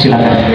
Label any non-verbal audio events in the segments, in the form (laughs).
seleksi waktu dan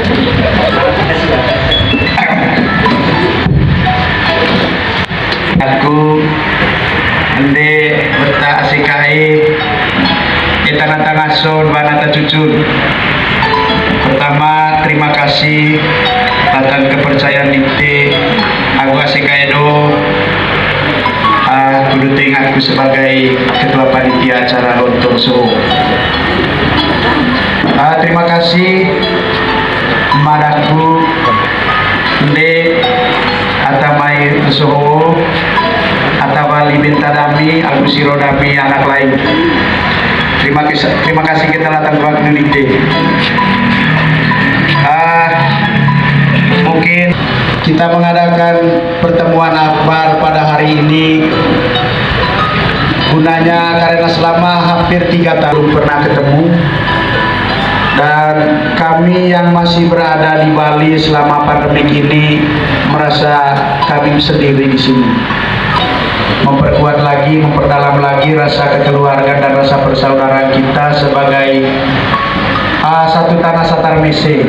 atamai suhu atawali bintadami agusirodami anak lain. Terima kasih terima kasih kita datang ke Indonesia ah mungkin kita mengadakan pertemuan akbar pada hari ini. Gunanya karena selama hampir tiga tahun pernah ketemu dan kami yang masih berada di Bali selama pandemi ini merasa kami sendiri di sini memperkuat lagi, memperdalam lagi rasa kekeluargaan dan rasa persaudaraan kita sebagai uh, satu tanah satar. Uh,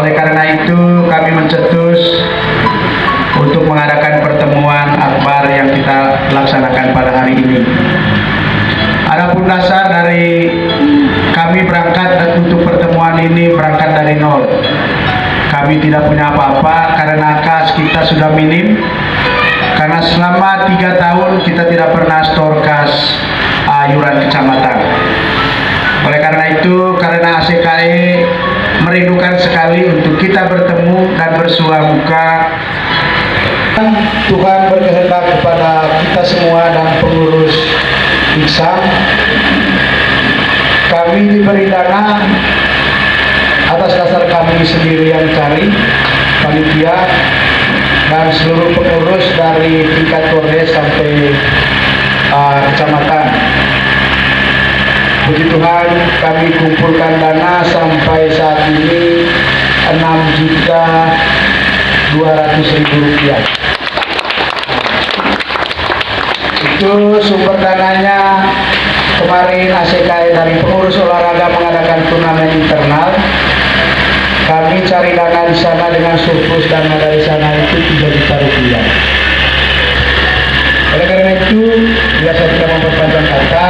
oleh karena itu kami mencetus untuk mengadakan pertemuan akbar yang kita laksanakan pada hari ini. Adapun dasar dari kami berangkat untuk pertemuan ini berangkat dari nol. Kami tidak punya apa-apa karena kas kita sudah minim. Karena selama tiga tahun kita tidak pernah store kas ayuran kecamatan. Oleh karena itu, karena ACKE merindukan sekali untuk kita bertemu dan bersua muka Tuhan berkehendak kepada kita semua dan pengurus Iksan kami diberi dana atas dasar kami sendiri yang cari panitia dan seluruh pengurus dari tingkat kores sampai uh, kecamatan. Puji Tuhan kami kumpulkan dana sampai saat ini 6 juta 200 ribu rupiah. Itu sumber dananya kemarin ACKI dari pengurus olahraga mengadakan turnamen internal. Kami cari dana di sana dengan surplus dana dari sana itu 3 juta rupiah. Oleh karena itu biasa kita memperpanjang kata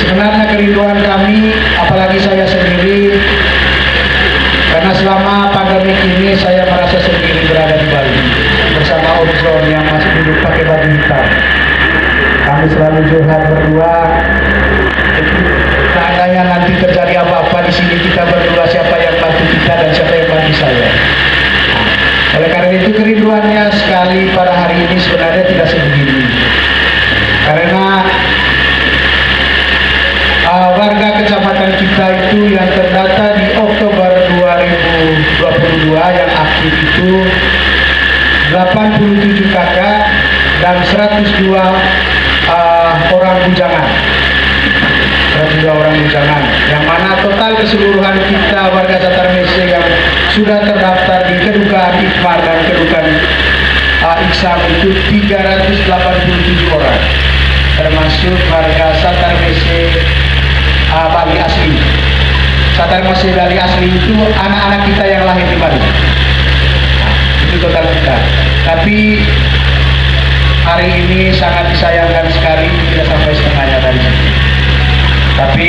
sebenarnya kerinduan kami apalagi saya sendiri karena selama pandemi ini saya merasa sendiri berada di Bali. Bersama Omikron yang masih duduk pakai baju hitam kami selalu curhat berdua. Seandainya nanti terjadi apa-apa di sini kita berdua siapa yang bantu kita dan siapa yang bantu saya. Oleh karena itu kerinduannya sekali pada hari ini sebenarnya tidak sebegini. Karena uh, warga kecamatan kita itu yang terdata di Oktober 2022 yang aktif itu 87 kakak dan 102 uh, orang bujangan. 102 orang bujangan yang mana total keseluruhan kita warga Tatar Mese yang sudah terdaftar di kedukaan Ikmar dan kedukaan uh, itu 387 orang termasuk warga Satar Mese uh, Bali asli. Satar Mese Bali asli itu anak-anak kita yang lahir di Bali. Nah, itu total kita. Tapi hari ini sangat disayangkan sekali tidak sampai setengahnya sini tapi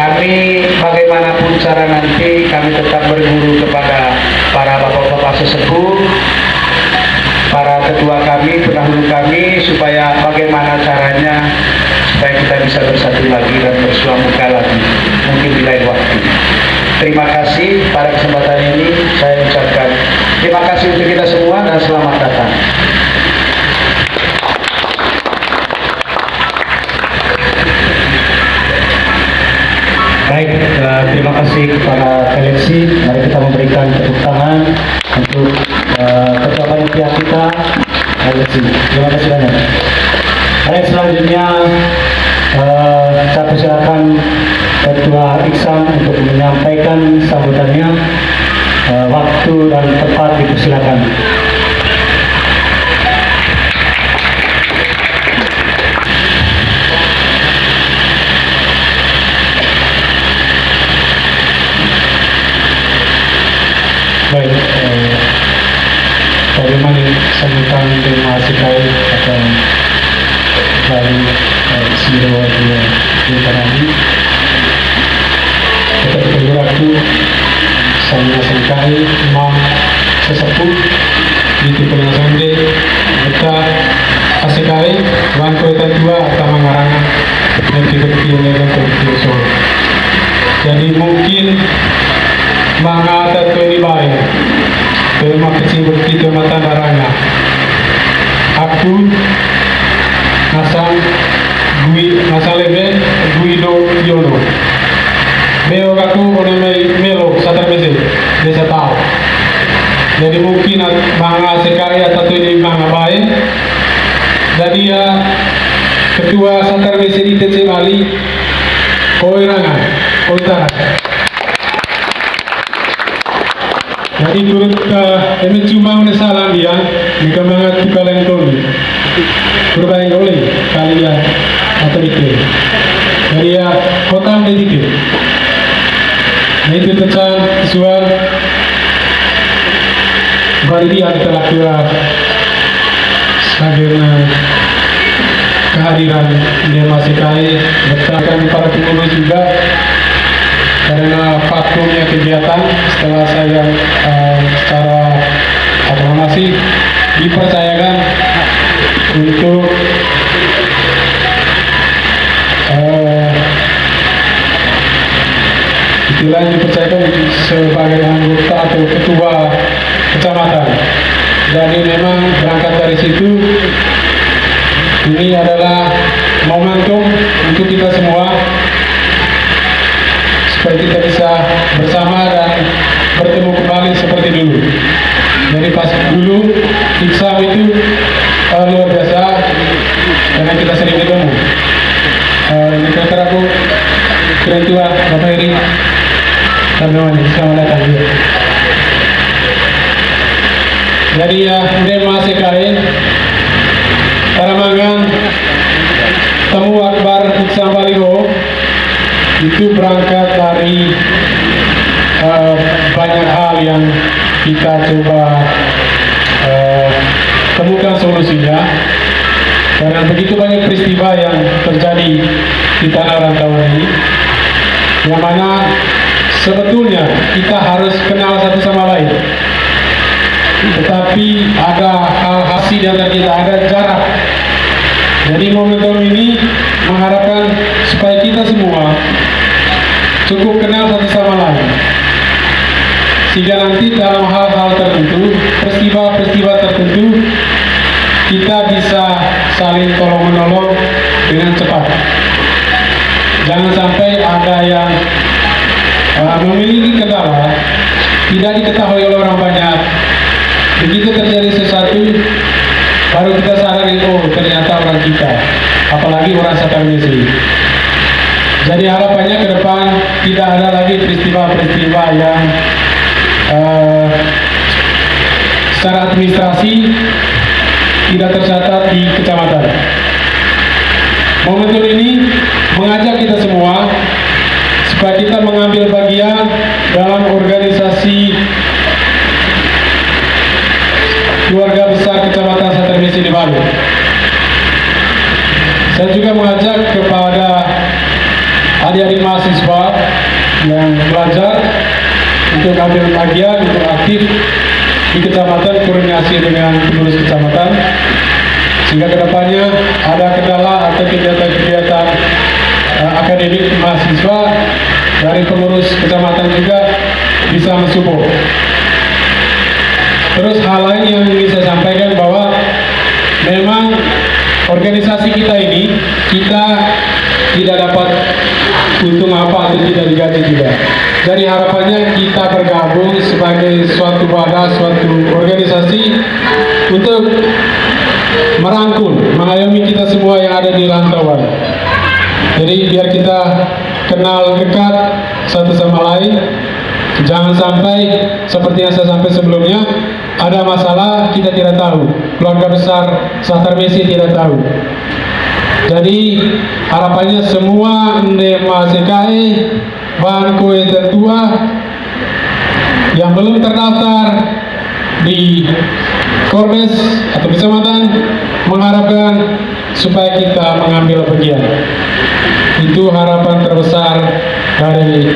kami bagaimanapun cara nanti kami tetap berguru kepada para bapak-bapak sesepuh para ketua kami, pendahulu kami supaya bagaimana caranya supaya kita bisa bersatu lagi dan bersua muka lagi mungkin di lain waktu. Terima kasih pada kesempatan ini saya ucapkan terima kasih untuk kita semua dan selamat datang terima kasih kepada seleksi. Mari kita memberikan tepuk tangan untuk uh, ketua panitia kita, seleksi. Terima kasih banyak. Baik, selanjutnya uh, saya persilakan ketua Iksan untuk menyampaikan sambutannya. Uh, waktu dan tempat dipersilakan. Baik eh, bagaimana sambutan terima kasih kali atau baru eh, siro di tadi kita bergerakku sama sekali mau sesepuh di tipe sande kita kasih kali bangku itu dua atau mengarangan yang kita pilih untuk Solo jadi mungkin mga tato ni bae terima kecil begitu mata darahnya. Aku nasang gui nasalebe guido yono. Meo aku ono me melo satar mese desa jadi mungkin mga sekali atau ini mga jadi ya ketua satar mese di TC Bali Koirangan Koitara Jadi turut uh, emi cuma menesalan dia jika mengat kalian koni berbaik oleh kalian atau itu. Jadi ya kota menjadi. Nah itu tentang visual Bari dia telah kira Sagirna kehadiran dia masih kaya bertahan para pengurus juga karena vakumnya kegiatan setelah saya uh, secara aklamasi dipercayakan untuk uh, istilahnya dipercayakan sebagai anggota atau ketua kecamatan. Jadi memang berangkat dari situ ini adalah momentum untuk kita semua supaya kita bisa bersama dan bertemu kembali seperti dulu. Jadi pas dulu Iksam itu uh, luar biasa karena kita sering ketemu. Uh, ini kira aku kira tua Bapak Eri Tarnawan, selamat datang. Ya. Jadi ya, ini masih kain Paramangan Temu Akbar Iksam Baliho itu berangkat dari uh, banyak hal yang kita coba uh, temukan solusinya. Karena begitu banyak peristiwa yang terjadi di tanah rantauan ini yang mana sebetulnya kita harus kenal satu sama lain. Tetapi ada hal hasil yang kita ada jarak. Jadi momentum ini mengharapkan supaya kita semua cukup kenal satu sama lain. Sehingga nanti dalam hal-hal tertentu peristiwa-peristiwa tertentu kita bisa saling tolong menolong dengan cepat. Jangan sampai ada yang uh, memiliki kendala tidak diketahui oleh orang banyak. Begitu terjadi sesuatu baru kita sadari oh ternyata orang kita apalagi orang satarmisi jadi harapannya ke depan tidak ada lagi peristiwa-peristiwa yang uh, secara administrasi tidak tercatat di kecamatan. Momentum ini mengajak kita semua supaya kita mengambil bagian dalam organisasi keluarga besar Kecamatan Satermisi di Bali. Saya juga mengajak kepada adik-adik mahasiswa yang belajar untuk ambil bagian untuk aktif di kecamatan koordinasi dengan pengurus kecamatan sehingga ke depannya ada kendala atau kegiatan-kegiatan uh, akademik mahasiswa dari pengurus kecamatan juga bisa mensupport. Terus hal lain yang ingin saya sampaikan bahwa memang organisasi kita ini kita tidak dapat untung apa atau tidak digaji juga. Jadi harapannya kita bergabung sebagai suatu wadah, suatu organisasi untuk merangkul, mengayomi kita semua yang ada di rantauan. Jadi biar kita kenal dekat satu sama lain, jangan sampai seperti yang saya sampai sebelumnya ada masalah kita tidak tahu, keluarga besar Satar Messi tidak tahu. Jadi harapannya semua ndema sekai bahan kue tertua yang belum terdaftar di Kordes atau kecamatan mengharapkan supaya kita mengambil bagian. Itu harapan terbesar dari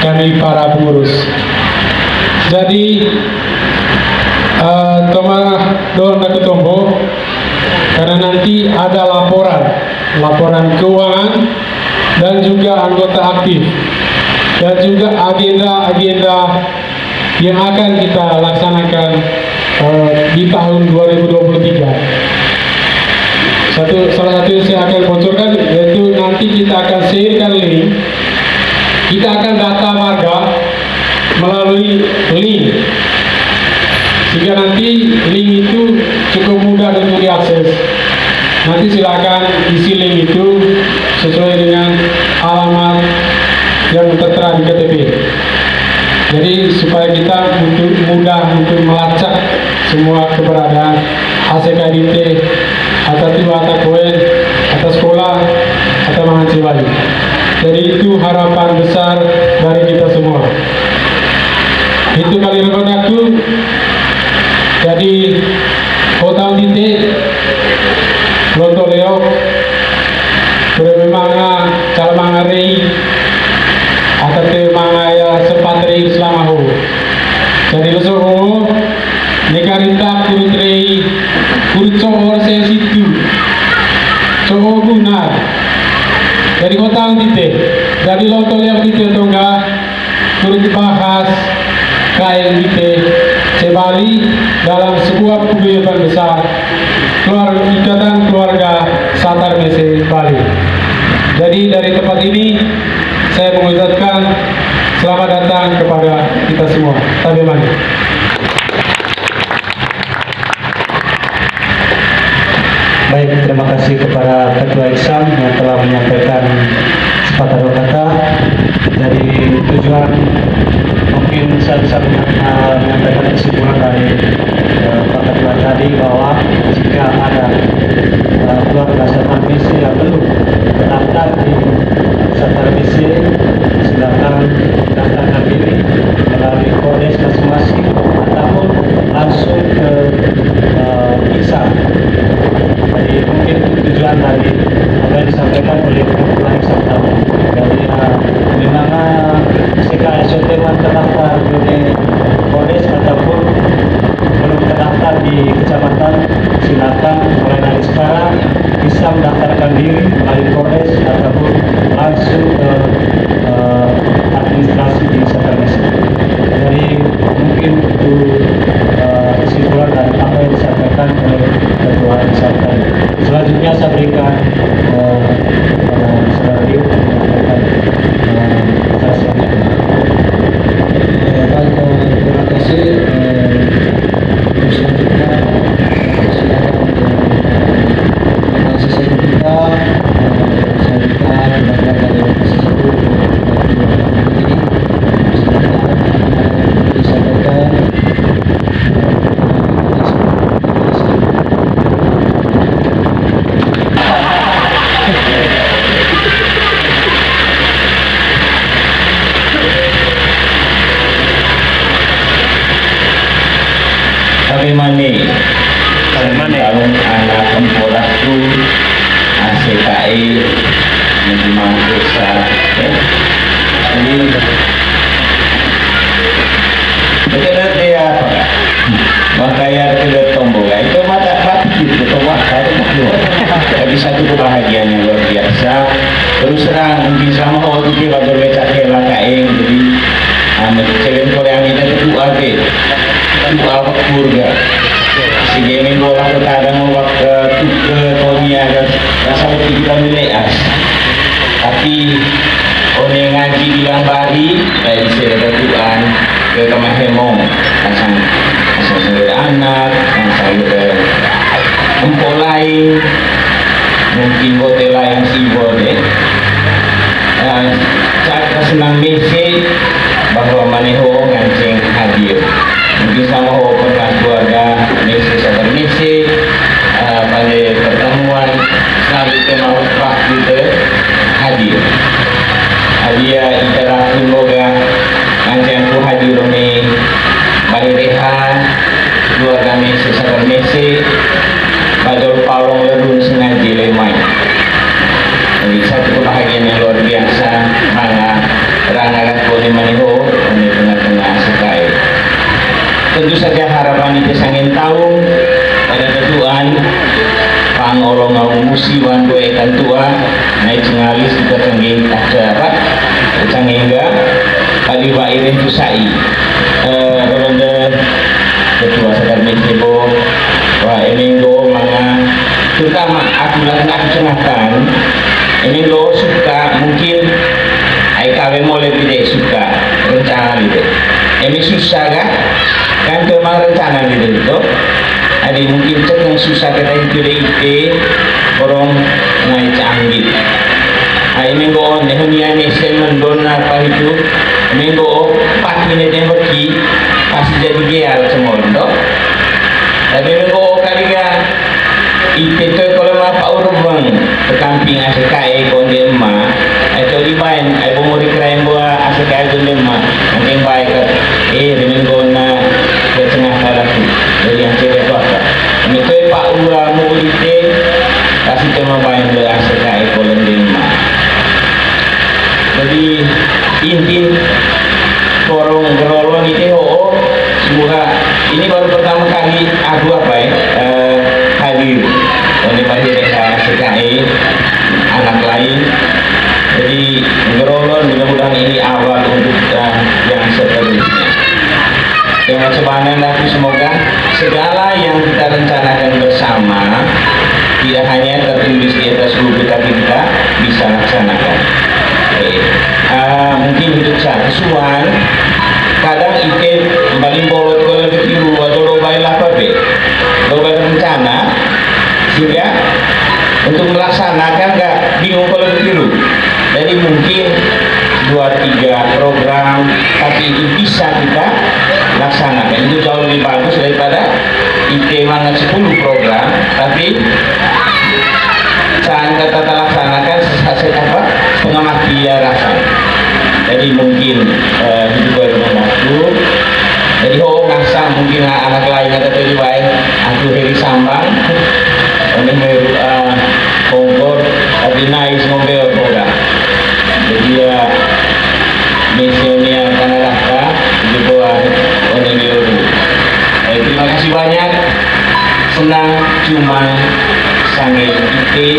kami para pengurus. Jadi uh, Toma Don Ketombo laporan keuangan dan juga anggota aktif dan juga agenda-agenda yang akan kita laksanakan uh, di tahun 2023. Satu salah satu yang saya akan bocorkan yaitu nanti kita akan sharekan link. Kita akan data warga melalui link sehingga nanti link itu cukup mudah untuk diakses. Nanti silakan isi link itu sesuai dengan alamat yang tertera di KTP. Jadi supaya kita untuk mudah untuk melacak semua keberadaan ACKDT atau tiba atau koin atau sekolah atau mahasiswa. Jadi itu harapan besar dari kita semua. Itu kali rekan aku. Jadi Sudah memang cara mangari atau mangaya sepatri selamahu. Jadi lesuhu negarita kurutri kurutso saya situ Coho guna Jadi kota titik Jadi lontong Leo titik atau enggak turut dibahas kain titik Sebali dalam sebuah paguyuban besar keluarga ikatan keluarga Satar Mese Bali. Jadi dari tempat ini saya mengucapkan selamat datang kepada kita semua. Tabiman. Baik, terima kasih kepada Ketua Iksan yang telah menyampaikan sepatah dua kata. Jadi tujuan mungkin saya bisa uh, menyampaikan kesimpulan dari uh, Pak Ketua tadi bahwa jika ada uh, keluarga serta misi yang belum terdaftar di serta misi, silakan Terus terang mungkin sama waktu kita berbecak kela kain jadi amat cewek Korea ini itu ake itu apa kurga si game bola ke kadang waktu ke Tonya kan rasa itu kita milik tapi orang yang ngaji bilang bari dari saya Tuhan ke kamar hemong. Pasang pasang saudara anak pasang saudara empok lain. Mungkin hotel lain si boleh senang mesej bahwa maneho ngancing cengakan eminggo suka mungkin ai kawe mulai tidak suka rencana itu emi susah kan? Kan emang rencana gitu itu ada mungkin cek yang susah kita itu ite orang naik canggih. Ay minggo nehunia ni semen dona apa itu? Minggo pagi ni temaki pasti jadi geal semua dok tapi minggo kaliga ite tu kalau ma pa urubang kekamping asekai konde ma itu libain ay bumuri krain buah asekai konde ma nanti baik eh minggo na ke tengah talaku jadi yang tu apa? Itu pak ura mu ite kasih tema bain le asekai konde ma jadi inti korong gerolong itu oh semoga. Ini baru pertama kali aku apa ya eh, hadir oleh pada desa sekai anak lain. Jadi gerolong mudah-mudahan ini awal untuk uh, yang seterusnya. Dengan sebanyak aku semoga segala yang kita rencanakan bersama tidak hanya tertulis di atas buku tapi kita bisa laksanakan. Ah, mungkin hidup saya kesuan kadang ike paling bolot ke lebih tiru atau lobai apa be. Lobai rencana sehingga untuk melaksanakan nggak? Bingung kalau lebih tiru jadi mungkin dua tiga program tapi itu bisa kita laksanakan. Itu jauh lebih bagus daripada ike mana 10 program tapi saat kita laksanakan sesuai apa? Pengamat dia rasa. Jadi mungkin eh, itu baru waktu jadi oh ngasa mungkin anak lain ada tadi baik. Aku dari sambang uh, kompor tapi naik ngombe program jadi ya misionya karena raka di bawah terima kasih banyak senang cuma sange ite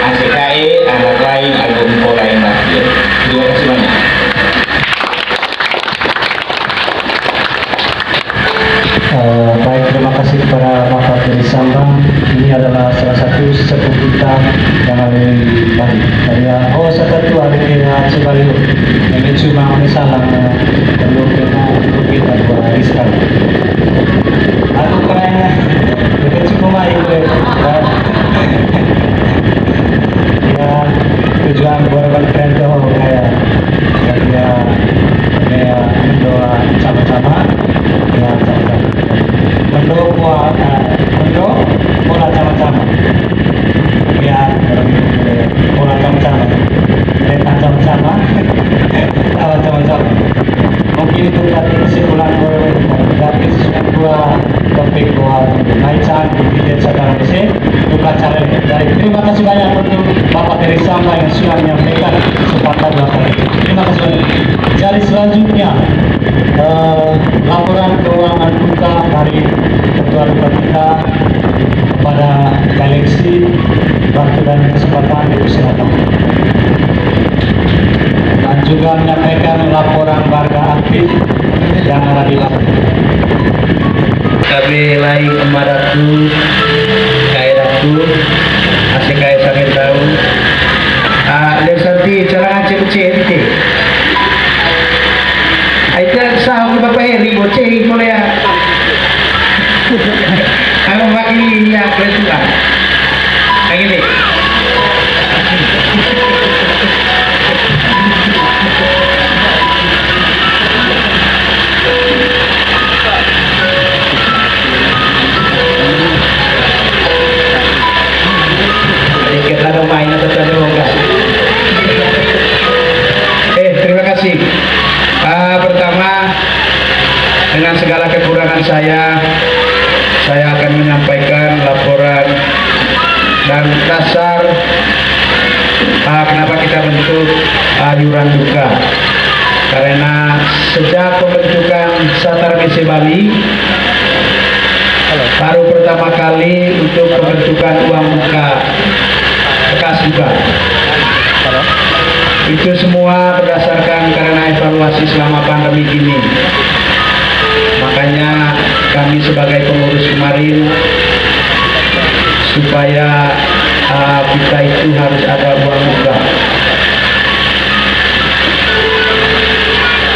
ACKE anak lain info lain lagi terima kasih banyak Eh, baik, terima kasih kepada Bapak Ferry Sambang. Ini adalah salah satu sepupu kita yang ada di Bali. Dari oh satu hari kita coba dulu. Ini cuma misalnya perlu kita perlu kita dua hari sekali. Aku kayaknya itu cukup baik deh. Ya tujuan buat keren tuh kayak ya ya mendoa sama-sama ya sama-sama mendoa mendoa pola sama-sama ya pola sama-sama kereta sama-sama tawa sama-sama mungkin itu berarti kesimpulan gue berarti sudah gua topik gua naikkan di video sekarang ini bukan cara dari terima kasih banyak untuk Bapak Ferry Samba yang sudah menyampaikan kesempatan dua kali terima kasih banyak jadi selanjutnya eh, laporan keuangan buka dari ketua duta kita pada galaksi waktu dan kesempatan dipersilakan dan juga menyampaikan laporan aktif yang lapor. kami lain kemaratu kaya datu asik kaya sakit tahu ah dan santi cara ngacek cek ente Aita sah ke bapak Heri boceh boleh ya? (laughs) Kamu wakili ya saya Saya akan menyampaikan laporan Dan dasar ah, Kenapa kita bentuk Yuran duka. Karena sejak pembentukan Satar Mese Bali baru pertama kali untuk pembentukan uang muka bekas juga. Itu semua berdasarkan karena evaluasi selama pandemi ini. Makanya kami sebagai pengurus kemarin supaya uh, kita itu harus ada uang muka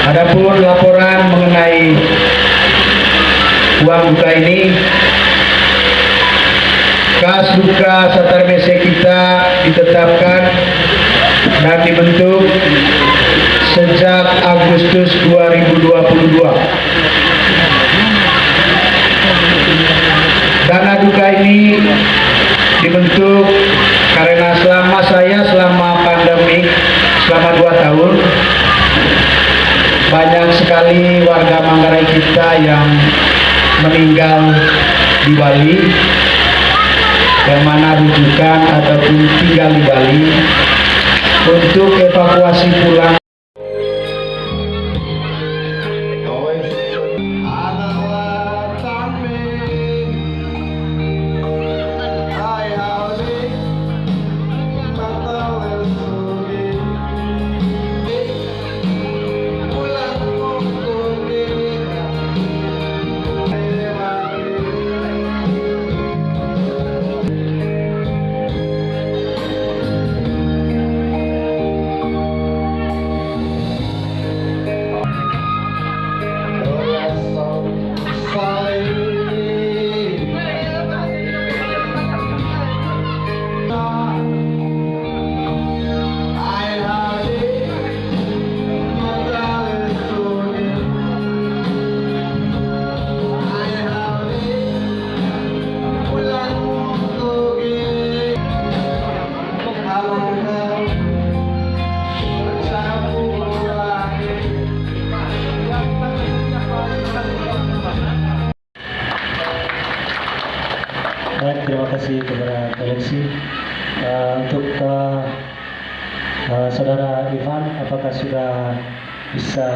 Adapun laporan mengenai uang buka ini kas buka Satar Mese kita ditetapkan dan dibentuk sejak Agustus 2022 dana duka ini dibentuk karena selama saya selama pandemi selama dua tahun banyak sekali warga Manggarai kita yang meninggal di Bali yang mana rujukan ataupun tinggal di Bali untuk evakuasi pulang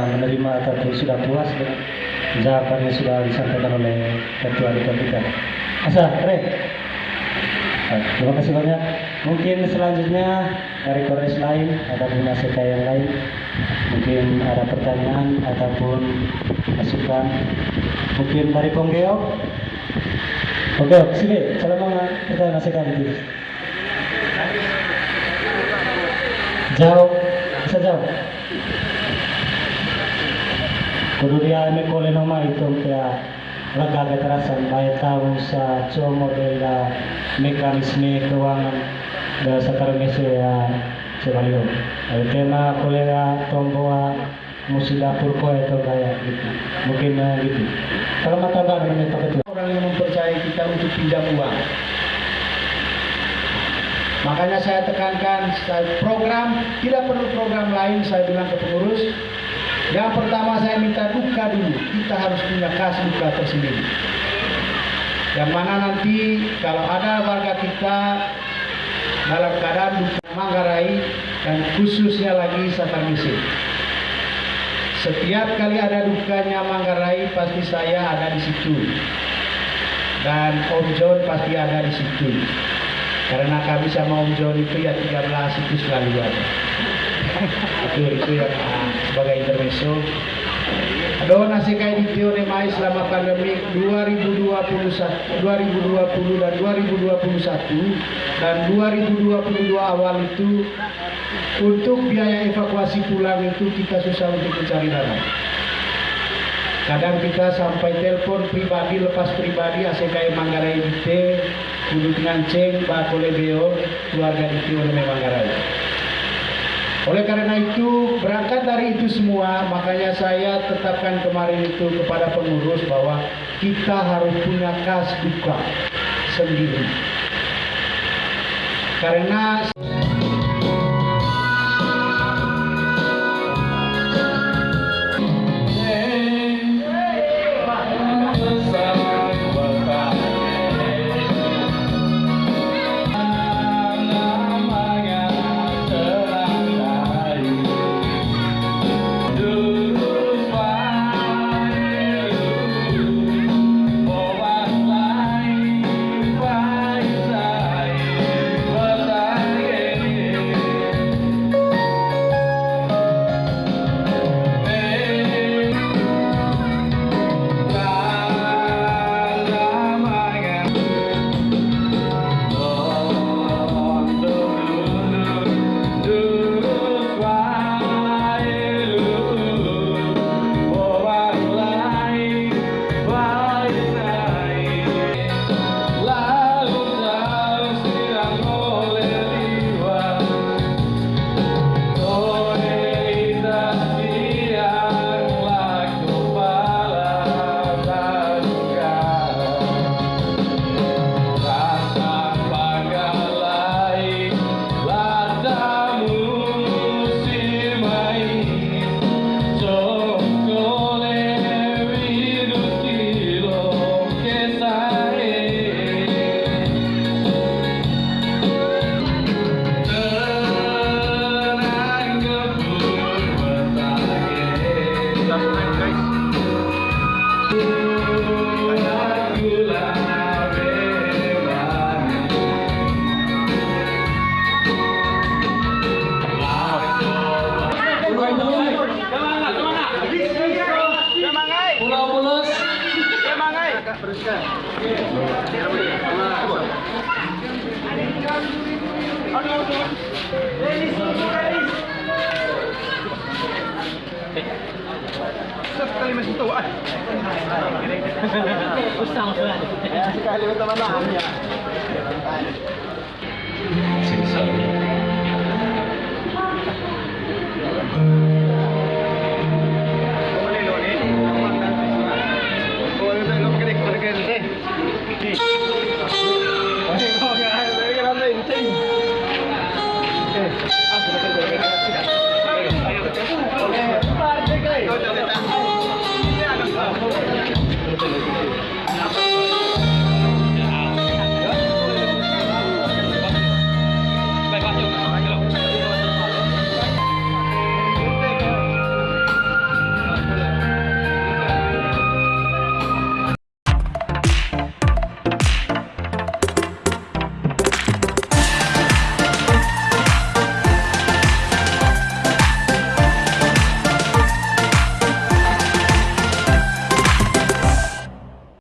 menerima ataupun sudah puas dengan jawaban yang sudah disampaikan oleh Ketua Duta kita? Asa, Re. Baik, terima kasih banyak. Mungkin selanjutnya dari kores lain ataupun ACK yang lain, mungkin ada pertanyaan ataupun masukan. Mungkin dari Ponggeo. Oke, sini. Salam mga pertanyaan ACK itu. Jauh, bisa jauh. Kudu dia may kole nama itu kaya laga kekerasan baik tahu sa como de la mekanisme keuangan da sakar mese ya sebalio. Ada tema kolega tomboa musida purko itu kayak gitu. Mungkin eh, gitu. Kalau mata bang ini pakai orang yang mempercayai kita untuk pinjam uang. Makanya saya tekankan program tidak perlu program lain saya bilang ke pengurus. Yang pertama saya minta duka dulu. Kita harus punya kas duka tersendiri. Yang mana nanti kalau ada warga kita dalam keadaan duka Manggarai dan khususnya lagi Satamisi. Setiap kali ada dukanya Manggarai pasti saya ada di situ dan Om John pasti ada di situ. Karena kami sama Om John itu ya 13 itu selalu ada. itu itu yang ah, sebagai intermezzo. Nasi kayak di Tione Mai selama pandemi 2021, 2020 dan 2021 dan 2022 awal itu untuk biaya evakuasi pulang itu kita susah untuk mencari dana. Kadang kita sampai telepon pribadi, lepas pribadi, ACKM Manggarai IT, duduk nganceng, Pak Kolebeo, keluarga itu oleh Manggarai. Oleh karena itu, berangkat dari itu semua, makanya saya tetapkan kemarin itu kepada pengurus bahwa kita harus punya kas duka sendiri. Karena